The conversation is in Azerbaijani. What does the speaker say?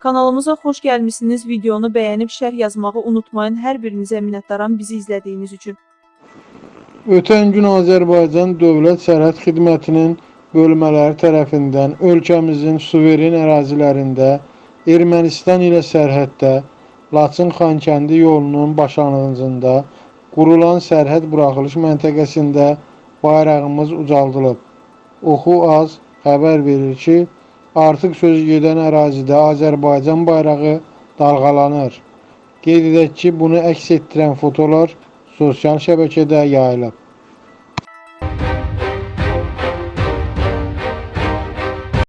Kanalımıza xoş gəlmisiniz. Videonu bəyənib şərh yazmağı unutmayın. Hər birinizə minnətdaram bizi izlədiyiniz üçün. Ötən gün Azərbaycan Dövlət Sərhəd Xidmətinin bölmələri tərəfindən ölkəmizin suveren ərazilərində Ermənistan ilə sərhəddə Laçın-Xankəndi yolunun başlanğıcında qurulan sərhəd buraxılış məntəqəsində bayrağımız ucaldılıb. Oxu az xəbər verir ki, artıq söz gedən ərazidə Azərbaycan bayrağı dalğalanır. Qeyd edək ki, bunu əks etdirən fotolar sosial şəbəkədə yayılıb.